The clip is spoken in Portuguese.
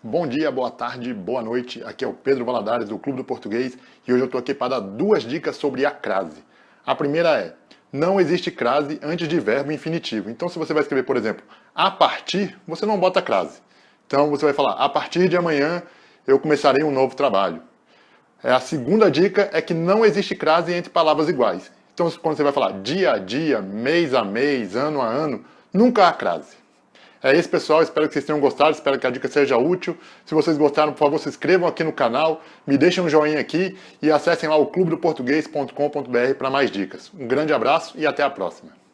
Bom dia, boa tarde, boa noite. Aqui é o Pedro Valadares do Clube do Português e hoje eu estou aqui para dar duas dicas sobre a crase. A primeira é, não existe crase antes de verbo infinitivo. Então se você vai escrever, por exemplo, a partir, você não bota crase. Então você vai falar, a partir de amanhã eu começarei um novo trabalho. É, a segunda dica é que não existe crase entre palavras iguais. Então quando você vai falar dia a dia, mês a mês, ano a ano, nunca há crase. É isso, pessoal. Espero que vocês tenham gostado. Espero que a dica seja útil. Se vocês gostaram, por favor, se inscrevam aqui no canal, me deixem um joinha aqui e acessem lá o clubedoportuguês.com.br para mais dicas. Um grande abraço e até a próxima.